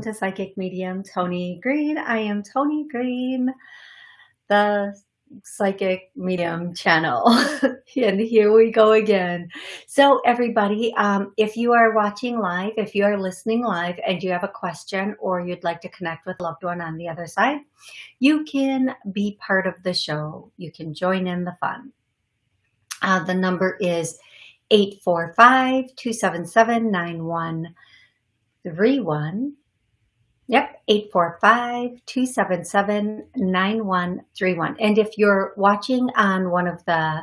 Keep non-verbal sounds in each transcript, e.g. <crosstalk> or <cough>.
welcome to Psychic Medium Tony Green. I am Tony Green, the Psychic Medium channel. <laughs> and here we go again. So everybody, um, if you are watching live, if you are listening live and you have a question or you'd like to connect with loved one on the other side, you can be part of the show. You can join in the fun. Uh, the number is 845-277-9131. Yep, 845-277-9131. And if you're watching on one of the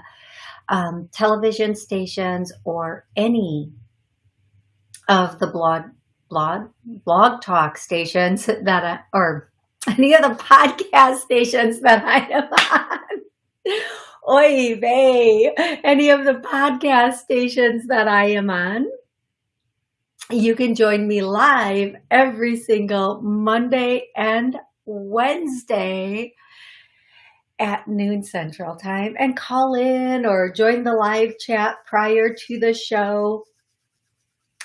um, television stations or any of the blog, blog, blog talk stations that, I, or any of the podcast stations that I am on, <laughs> Oy vey, any of the podcast stations that I am on. You can join me live every single Monday and Wednesday at noon central time and call in or join the live chat prior to the show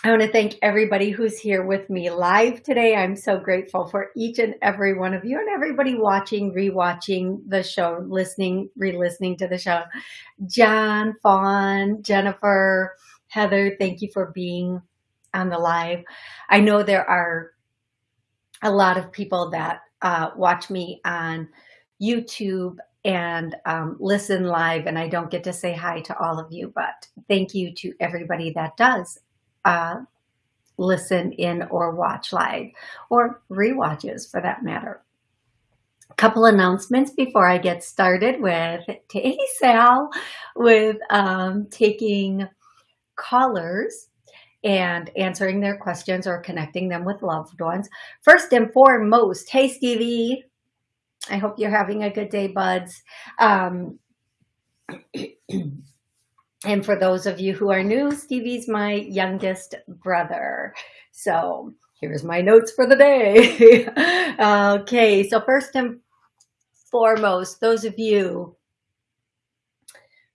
I want to thank everybody who's here with me live today. I'm so grateful for each and every one of you and everybody watching, rewatching the show, listening, re-listening to the show. John, Fawn, Jennifer, Heather, thank you for being on the live. I know there are a lot of people that uh, watch me on YouTube and um, listen live and I don't get to say hi to all of you, but thank you to everybody that does uh, listen in or watch live or re-watches for that matter. A couple announcements before I get started with Hey Sal with um, taking callers and answering their questions or connecting them with loved ones. First and foremost, hey Stevie, I hope you're having a good day, buds. Um, <clears throat> And for those of you who are new, Stevie's my youngest brother. So here's my notes for the day. <laughs> okay, so first and foremost, those of you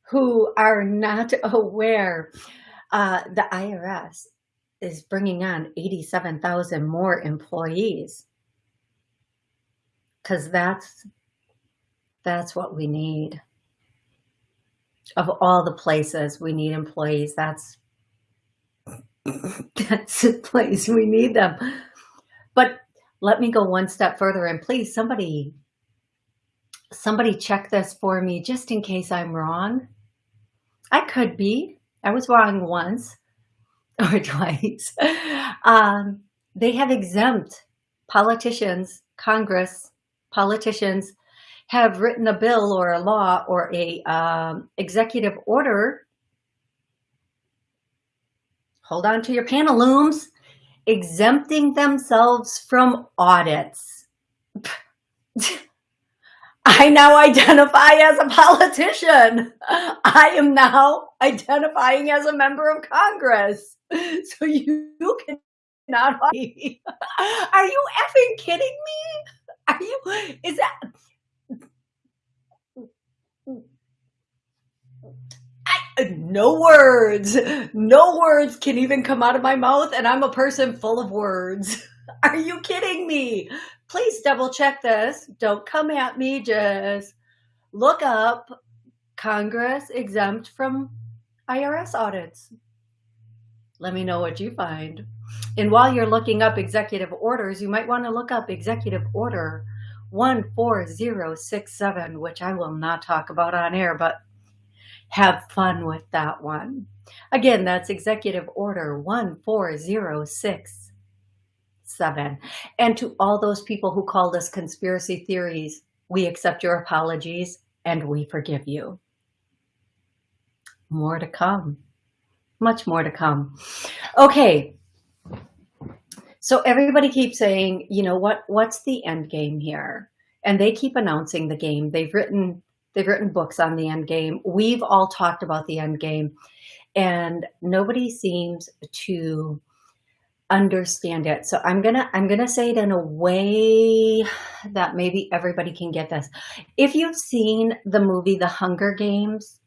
who are not <laughs> aware, uh, the IRS is bringing on 87,000 more employees because that's that's what we need of all the places we need employees, that's <coughs> that's the place we need them. But let me go one step further and please somebody somebody check this for me just in case I'm wrong. I could be. I was wrong once <laughs> or twice. Um, they have exempt politicians, Congress, politicians have written a bill or a law or a um, executive order, hold on to your pantaloons, exempting themselves from audits. <laughs> <laughs> I now identify as a politician. I am now identifying as a member of Congress. So you, you cannot. Are you effing kidding me? Are you, is that, I, no words, no words can even come out of my mouth and I'm a person full of words. Are you kidding me? Please double check this. Don't come at me. Just look up Congress exempt from IRS audits. Let me know what you find. And while you're looking up executive orders, you might want to look up executive order 14067, which I will not talk about on air, but have fun with that one. Again, that's Executive Order 14067. And to all those people who called us conspiracy theories, we accept your apologies and we forgive you. More to come. Much more to come. Okay, so everybody keeps saying, you know, what what's the end game here? And they keep announcing the game. They've written they've written books on the end game. We've all talked about the end game and nobody seems to understand it. So I'm gonna I'm gonna say it in a way that maybe everybody can get this. If you've seen the movie The Hunger Games,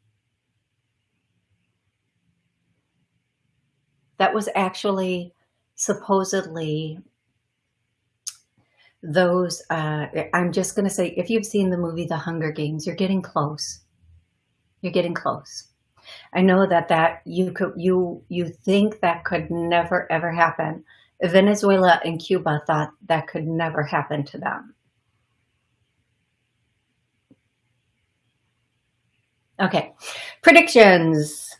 that was actually supposedly those, uh, I'm just to say, if you've seen the movie The Hunger Games, you're getting close. You're getting close. I know that that you could, you, you think that could never ever happen. Venezuela and Cuba thought that could never happen to them. Okay, predictions.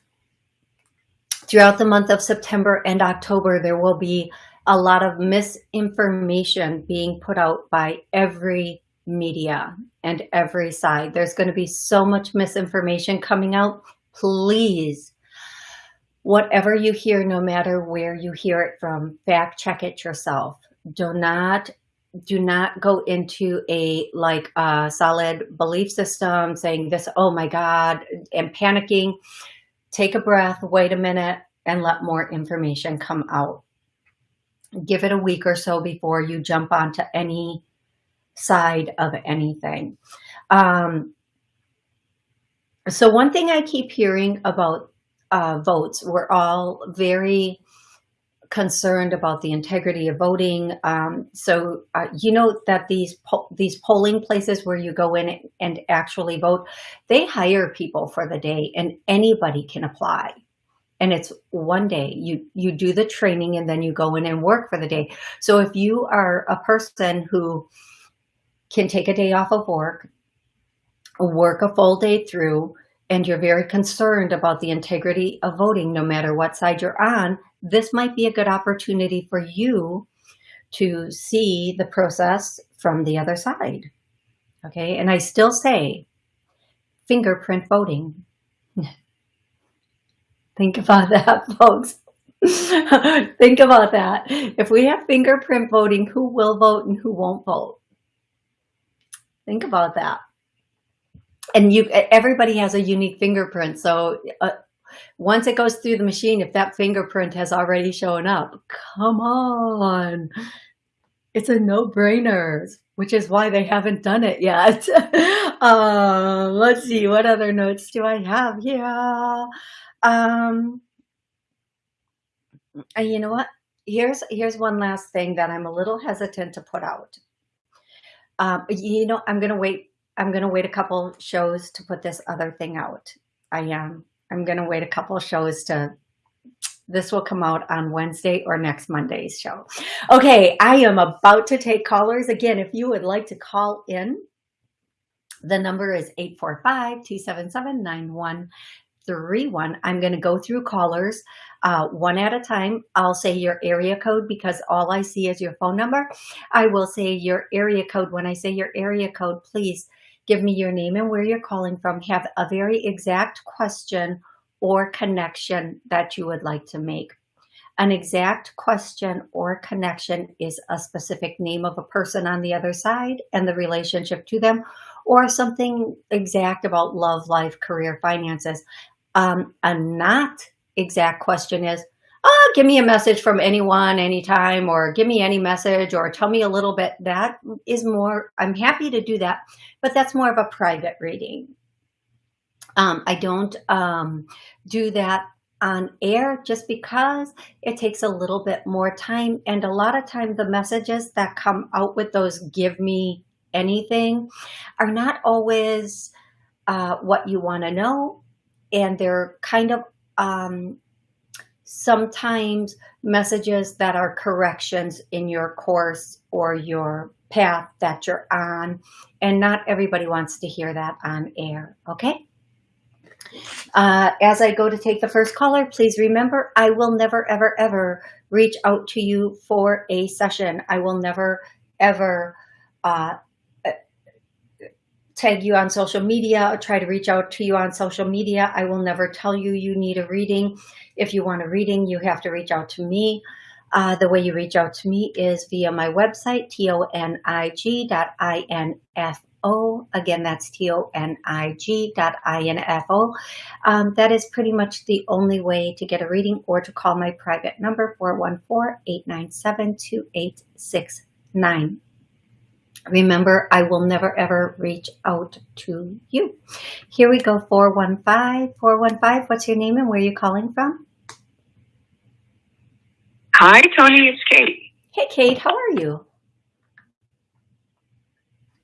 Throughout the month of September and October, there will be a lot of misinformation being put out by every media and every side. There's going to be so much misinformation coming out. Please, whatever you hear, no matter where you hear it from, fact check it yourself. Do not do not go into a like a solid belief system saying this, oh my God, and panicking. Take a breath, wait a minute, and let more information come out give it a week or so before you jump onto any side of anything. Um, so one thing I keep hearing about uh, votes, we're all very concerned about the integrity of voting. Um, so uh, you know that these po these polling places where you go in and actually vote, they hire people for the day and anybody can apply and it's one day you you do the training and then you go in and work for the day so if you are a person who can take a day off of work work a full day through and you're very concerned about the integrity of voting no matter what side you're on this might be a good opportunity for you to see the process from the other side okay and i still say fingerprint voting <laughs> Think about that, <laughs> folks. <laughs> Think about that. If we have fingerprint voting, who will vote and who won't vote? Think about that. And you, everybody has a unique fingerprint. So uh, once it goes through the machine, if that fingerprint has already shown up, come on. It's a no-brainer, which is why they haven't done it yet. <laughs> uh, let's see, what other notes do I have here? Um, you know what? Here's here's one last thing that I'm a little hesitant to put out. Um, you know, I'm gonna wait. I'm gonna wait a couple shows to put this other thing out. I am. I'm gonna wait a couple shows to. This will come out on Wednesday or next Monday's show. Okay, I am about to take callers again. If you would like to call in, the number is 845 277 three one. I'm going to go through callers uh, one at a time. I'll say your area code because all I see is your phone number. I will say your area code. When I say your area code, please give me your name and where you're calling from. Have a very exact question or connection that you would like to make. An exact question or connection is a specific name of a person on the other side and the relationship to them, or something exact about love, life, career, finances. Um, a not exact question is, give me a message from anyone, anytime, or give me any message, or tell me a little bit. That is more, I'm happy to do that, but that's more of a private reading. Um, I don't um, do that on air just because it takes a little bit more time. And a lot of time the messages that come out with those give me anything are not always uh, what you want to know and they're kind of um, sometimes messages that are corrections in your course or your path that you're on. And not everybody wants to hear that on air, okay? Uh, as I go to take the first caller, please remember, I will never, ever, ever reach out to you for a session. I will never, ever uh, tag you on social media or try to reach out to you on social media. I will never tell you you need a reading. If you want a reading, you have to reach out to me. Uh, the way you reach out to me is via my website, tonig.info. Again, that's tonig.info. Um, that is pretty much the only way to get a reading or to call my private number, 414-897-2869. Remember, I will never ever reach out to you. Here we go, 415. 415, what's your name and where are you calling from? Hi, Tony, it's Kate. Hey, Kate, how are you?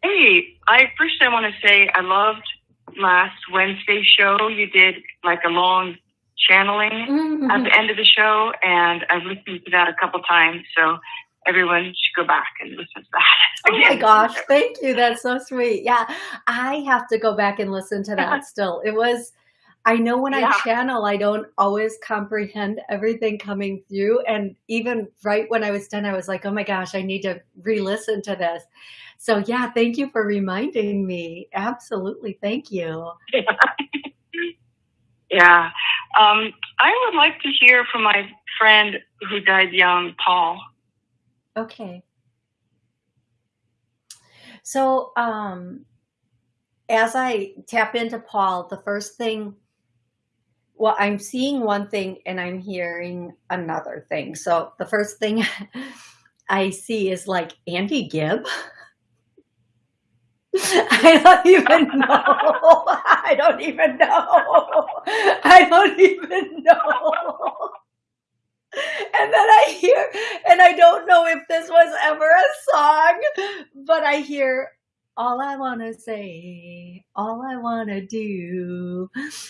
Hey, I first I want to say I loved last Wednesday show. You did like a long channeling Mhm. at the end of the show, and I've listened to that a couple times. So everyone should go back and listen to that. <laughs> Oh my gosh, thank you. That's so sweet. Yeah, I have to go back and listen to that <laughs> still. It was, I know when I channel, I don't always comprehend everything coming through. And even right when I was done, I was like, oh my gosh, I need to re listen to this. So, yeah, thank you for reminding me. Absolutely. Thank you. <laughs> Yeah. Um, I would like to hear from my friend who died young, Paul. Okay. So, um, as I tap into Paul, the first thing, well, I'm seeing one thing and I'm hearing another thing. So the first thing <laughs> I see is like Andy Gibb. <laughs> <laughs> I don't even know. I don't even know. I don't even know. And then I hear, and I don't know if this was ever a song, but I hear, all I want to say, all I want to do.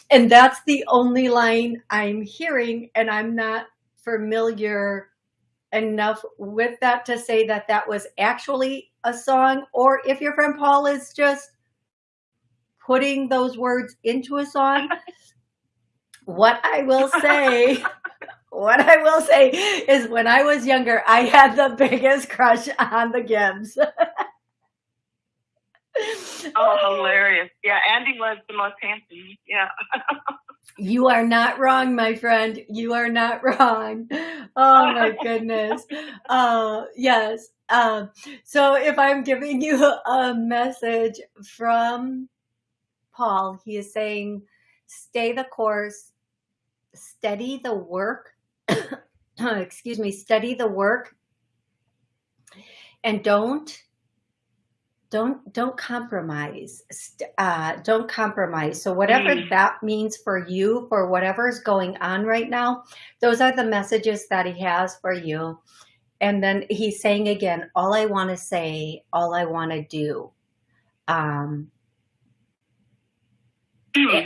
And that's the only line I'm hearing, and I'm not familiar enough with that to say that that was actually a song, or if your friend Paul is just putting those words into a song. <laughs> What I will say <laughs> what I will say is when I was younger, I had the biggest crush on the Gibbs. <laughs> Oh, hilarious. Yeah, Andy was the most handsome. Yeah. <laughs> You are not wrong, my friend. You are not wrong. Oh my <laughs> goodness. Uh, yes. Um, so if I'm giving you a message from Paul, he is saying, stay the course, steady the work, <coughs> excuse me, study the work and don't don't don't compromise uh, don't compromise so whatever Mm. that means for you for whatever is going on right now those are the messages that he has for you and then he's saying again all i want to say all i want to do um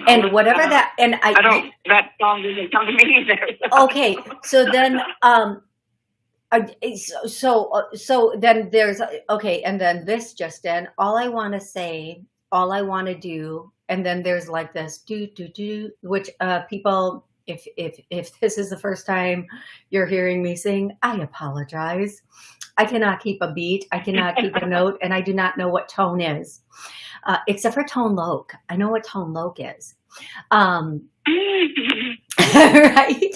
and whatever that and i, I don't, that song doesn't come to me either. okay so then um so so, uh, so then there's okay and then this just in all i want to say all i want to do and then there's like this do do do which uh people if if if <laughs> this is the first time you're hearing me sing i apologize i cannot keep a beat i cannot keep a <laughs> note and i do not know what tone is uh, except for tone loc i know what tone loc is um <laughs> right?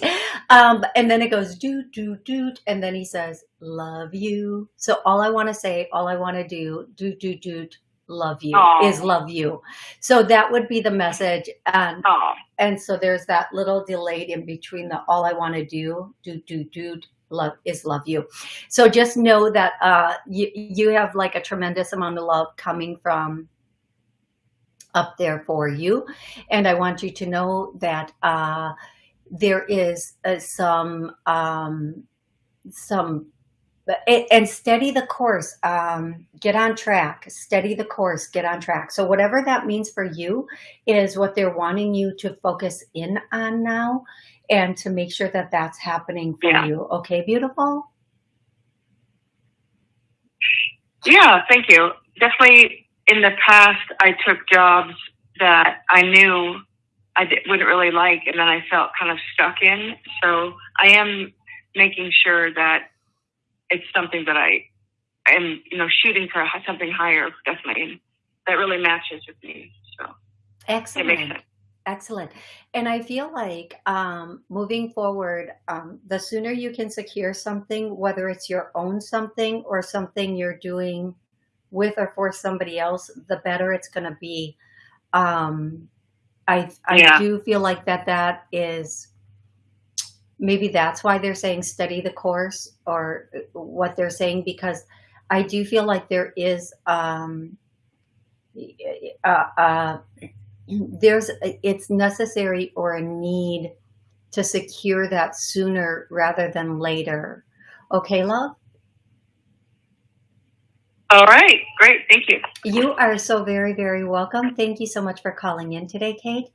Um, and then it goes do do do, and then he says love you. So all I want to say, all I want to do, do do do, love you Aw. is love you. So that would be the message, and oh, and so there's that little delayed in between the all I want to do, do do do. Love is love you. So just know that uh, you you have like a tremendous amount of love coming from up there for you. And I want you to know that uh, there is uh, some, um, some, and steady the course, um, get on track, steady the course, get on track. So whatever that means for you is what they're wanting you to focus in on now and to make sure that that's happening for Yeah. you. Okay, beautiful? yeah, thank you. Definitely in the past, I took jobs that I knew I wouldn't really like, and then I felt kind of stuck in. So I am making sure that it's something that I am, you know, shooting for something higher, definitely, and that really matches with me. So it Excellent. makes sense. Excellent. And I feel like um, moving forward, um, the sooner you can secure something, whether it's your own something or something you're doing with or for somebody else, the better it's going to be. Um, I I Yeah. do feel like that that is maybe that's why they're saying study the course or what they're saying because I do feel like there is um, uh, uh, there's it's necessary or a need to secure that sooner rather than later. Okay, love? All right, great, thank you. You are so very, very welcome. Thank you so much for calling in today, Kate.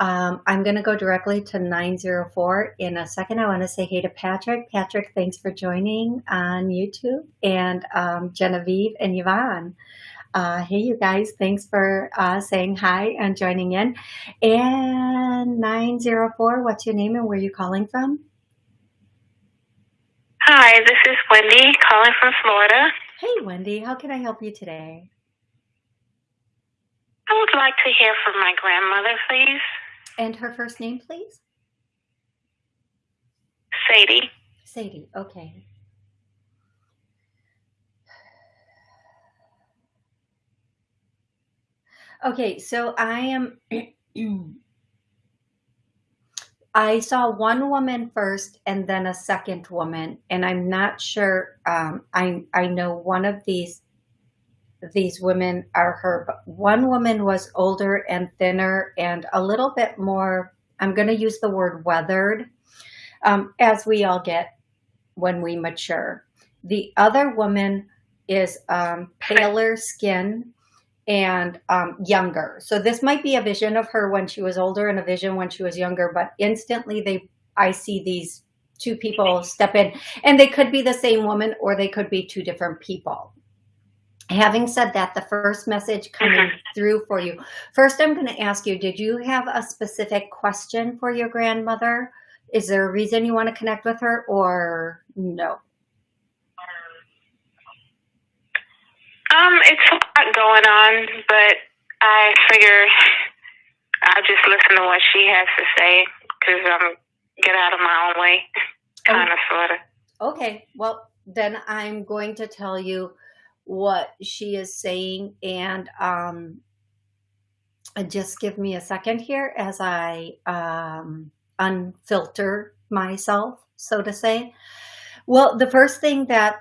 Um, I'm going to go directly to 904 in a second. I want to say hey to Patrick. Patrick, thanks for joining on YouTube, and um, Genevieve and Yvonne. Uh, hey, you guys, thanks for uh, saying hi and joining in. And 904, what's your name and where are you calling from? Hi, this is Wendy calling from Florida. Hey, Wendy, how can I help you today? I would like to hear from my grandmother, please. And her first name, please? Sadie. Sadie, okay. Okay, so I am <clears throat> I saw one woman first and then a second woman, and I'm not sure. Um, I I know one of these these women are her. But one woman was older and thinner and a little bit more. I'm going to use the word weathered, um, as we all get when we mature. The other woman is um, paler skin and um, younger. So this might be a vision of her when she was older and a vision when she was younger, but instantly they, I see these two people step in and they could be the same woman or they could be two different people. Having said that, the first message coming mm-hmm. through for you. First, I'm going to ask you, did you have a specific question for your grandmother? Is there a reason you want to connect with her or no? Um, it's a lot going on, but I figure I'll just listen to what she has to say because I'm get out of my own way, kind of, sort of. Okay, well, then I'm going to tell you what she is saying and um, just give me a second here as I um, unfilter myself, so to say. Well, the first thing that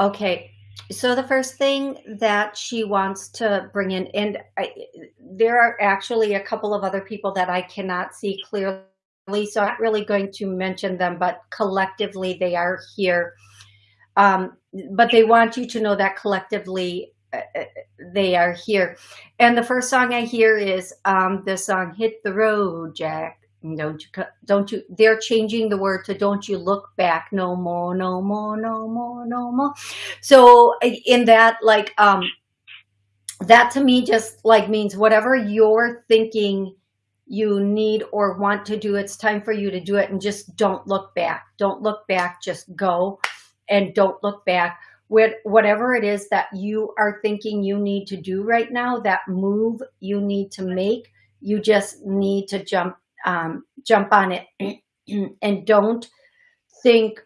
Okay, so the first thing that she wants to bring in, and I, there are actually a couple of other people that I cannot see clearly, so I'm not really going to mention them, but collectively they are here. Um, but they want you to know that collectively uh, uh they are here. And the first song I hear is um, the song "Hit the Road, Jack." don't you don't you they're changing the word to don't you look back no more no more no more no more so in that like um that to me just like means whatever you're thinking you need or want to do it's time for you to do it and just don't look back. Don't look back just go and don't look back. With whatever it is that you are thinking you need to do right now that move you need to make you just need to jump um, jump on it. <clears throat> And don't think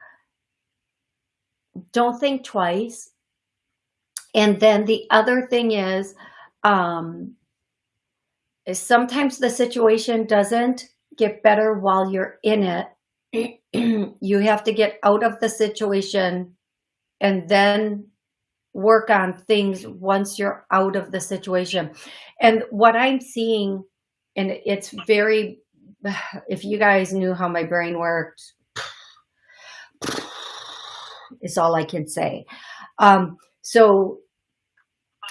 don't think twice. And then the other thing is um, is sometimes the situation doesn't get better while you're in it <clears throat> you have to get out of the situation and then work on things once you're out of the situation and what i'm seeing and it's very <sighs> if you guys knew how my brain worked, <sighs> is all I can say. Um, so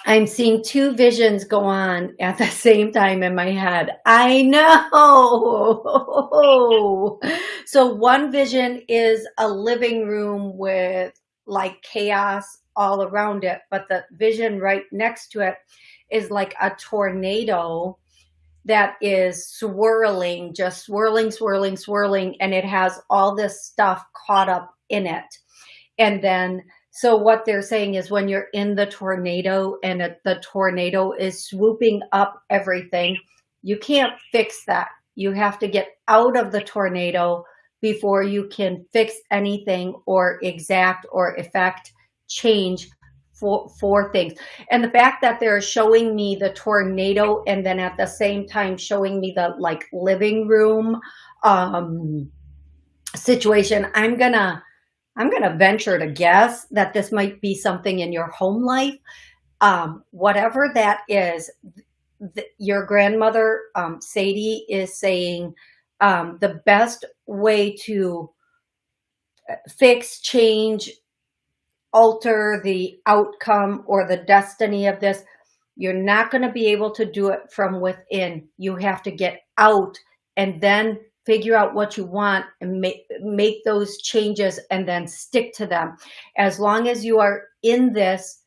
I'm seeing two visions go on at the <laughs> same time in my head. I know. <laughs> So one vision is a living room with like chaos all around it, but the vision right next to it is like a tornado that is swirling, just swirling, swirling, swirling, and it has all this stuff caught up in it. And then, so what they're saying is when you're in the tornado and it, the tornado is swooping up everything, you can't fix that. You have to get out of the tornado before you can fix anything or exact or effect change for, for things. And the fact that they're showing me the tornado and then at the same time showing me the like living room um, situation, I'm gonna, I'm gonna venture to guess that this might be something in your home life. Um, whatever that is, your grandmother, um, Sadie is saying um, the best way to fix, change, alter the outcome or the destiny of this. You're not going to be able to do it from within. You have to get out and then figure out what you want and make, make those changes and then stick to them. As long as you are in this,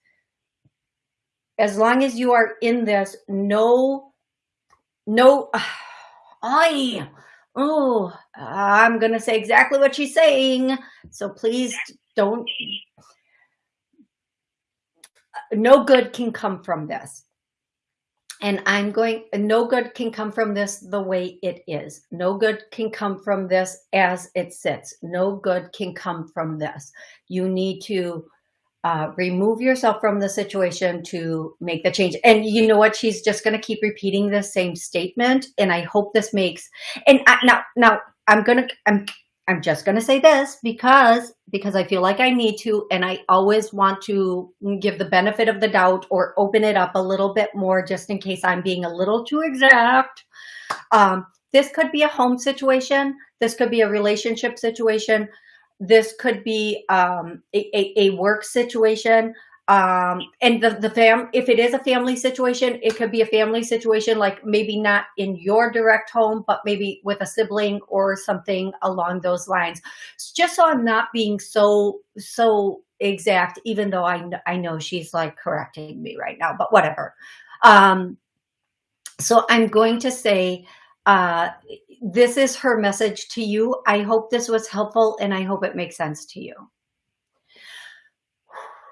as long as you are in this, no, no, <sighs> I, oh, I'm going to say exactly what she's saying. So please don't, no good can come from this and I'm going, no good can come from this the way it is. No good can come from this as it sits. No good can come from this. You need to uh, remove yourself from the situation to make the change. And you know what? She's just going to keep repeating the same statement. And I hope this makes, and I, now, now I'm going to, I'm I'm just going to say this because because I feel like I need to and I always want to give the benefit of the doubt or open it up a little bit more just in case I'm being a little too exact. Um, this could be a home situation. This could be a relationship situation. This could be um, a, a, a work situation um and the the fam if it is a family situation it could be a family situation like maybe not in your direct home but maybe with a sibling or something along those lines. Just so i'm not being so so exact even though i i know she's like correcting me right now but whatever. Um so i'm going to say uh this is her message to you. I hope this was helpful and i hope it makes sense to you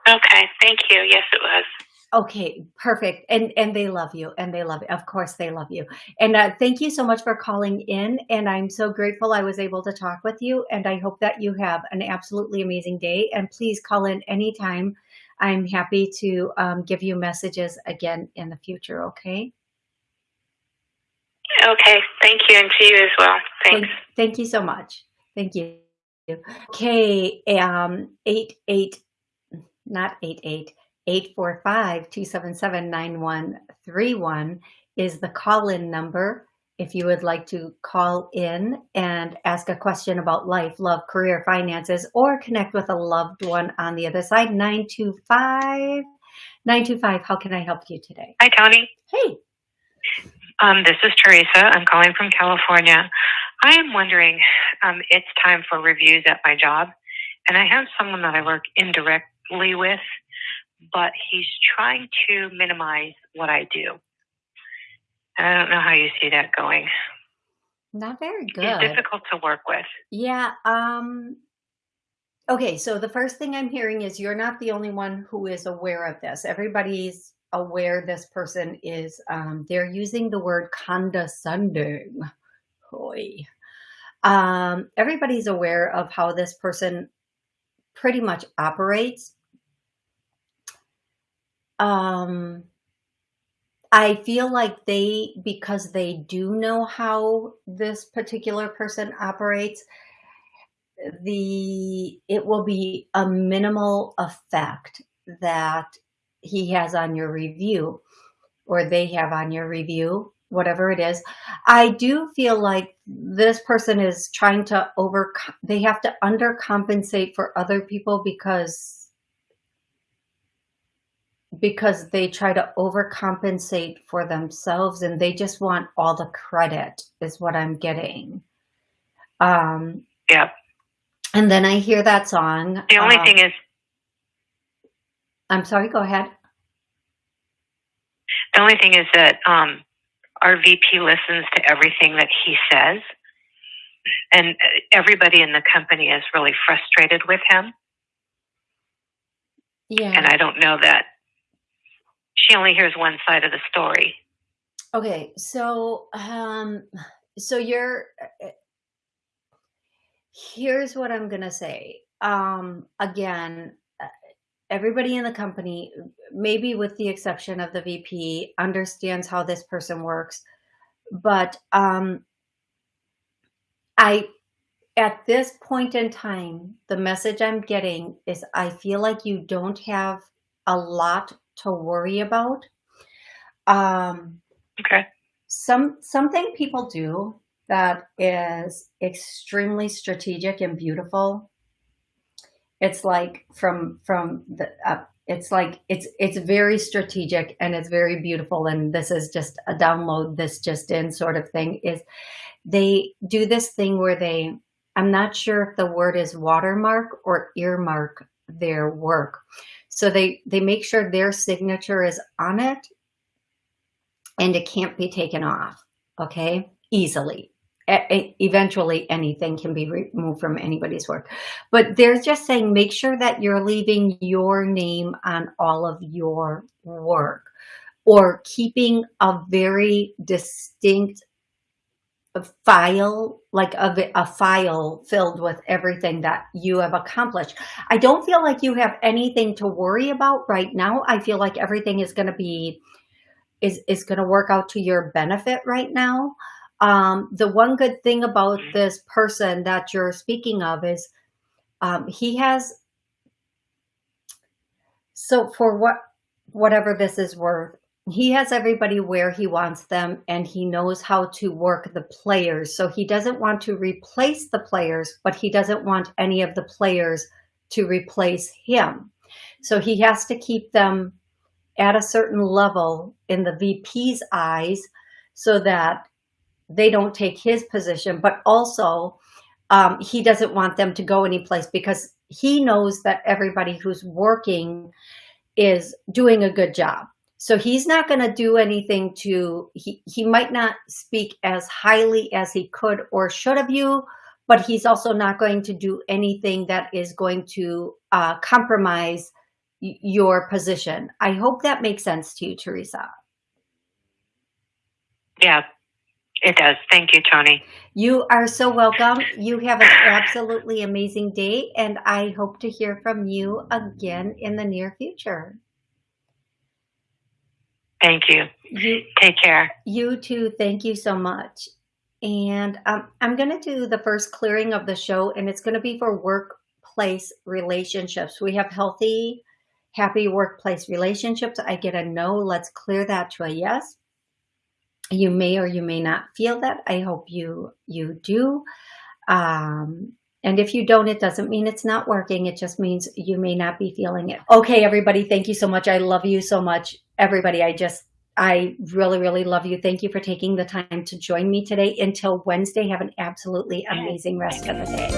Okay, thank you. Yes, it was. Okay, perfect. And and they love you and they love you. Of course they love you. And uh, thank you so much for calling in. And I'm so grateful I was able to talk with you. And I hope that you have an absolutely amazing day. And please call in anytime. I'm happy to um, give you messages again in the future. Okay. Okay. Thank you. And to you as well. Thanks. Thank, thank you so much. Thank you. Okay. Um, eight, eight, not 88, 845-277-9131 is the call-in number if you would like to call in and ask a question about life, love, career, finances, or connect with a loved one on the other side, 925. 925, how can I help you today? Hi, Tony. Hey. Um, this is Teresa. I'm calling from California. I am wondering, um, it's time for reviews at my job, and I have someone that I work indirect with, but he's trying to minimize what I do. I don't know how you see that going. Not very good. He's difficult to work with. Yeah. Um, okay. So the first thing I'm hearing is you're not the only one who is aware of this. Everybody's aware this person is, um, they're using the word condescending. Boy. Um, everybody's aware of how this person pretty much operates um, I feel like they, because they do know how this particular person operates, the it will be a minimal effect that he has on your review or they have on your review, whatever it is. I do feel like this person is trying to over, they have to undercompensate for other people because because they try to overcompensate for themselves and they just want all the credit is what I'm getting. Um, yeah. And then I hear that song. The only uh, thing is, I'm sorry, go ahead. The only thing is that um, our VP listens to everything that he says, and everybody in the company is really frustrated with him. Yeah. And I don't know that she only hears one side of the story. Okay, so um, so you're. Here's what I'm gonna say. Um, again, everybody in the company, maybe with the exception of the VP, understands how this person works, but um, I at this point in time, the message I'm getting is I feel like you don't have a lot to worry about. Um, okay. Some something people do that is extremely strategic and beautiful It's like from from the up. It's like it's it's very strategic and it's very beautiful. And this is just a download this just in sort of thing. Is they do this thing where they I'm not sure if the word is watermark or earmark their work. So they they make sure their signature is on it and it can't be taken off. Okay, easily eventually anything can be removed from anybody's work. But they're just saying, make sure that you're leaving your name on all of your work or keeping a very distinct file, like a, a file filled with everything that you have accomplished. I don't feel like you have anything to worry about right now. I feel like everything is going to be, is, is going to work out to your benefit right now. Um, the one good thing about this person that you're speaking of is um, he has, so for what, whatever this is worth, he has everybody where he wants them and he knows how to work the players. So he doesn't want to replace the players, but he doesn't want any of the players to replace him. So he has to keep them at a certain level in the VP's eyes so that they don't take his position, but also um, he doesn't want them to go anyplace because he knows that everybody who's working is doing a good job. So he's not going to do anything to, he, he might not speak as highly as he could or should of you, but he's also not going to do anything that is going to uh, compromise your position. I hope that makes sense to you, Teresa. Yeah, it does. Thank you, Tony. You are so welcome. You have an absolutely amazing day, and I hope to hear from you again in the near future. Thank you. You take care. You too. Thank you so much. And um, I'm going to do the first clearing of the show, and it's going to be for workplace relationships. We have healthy, happy workplace relationships. I get a no. Let's clear that to a yes you may or you may not feel that. I hope you, you do. Um, and if you don't, it doesn't mean it's not working. It just means you may not be feeling it. Okay, everybody, thank you so much. I love you so much. Everybody, I just, I really, really love you. Thank you for taking the time to join me today. Until Wednesday, have an absolutely amazing rest of the day.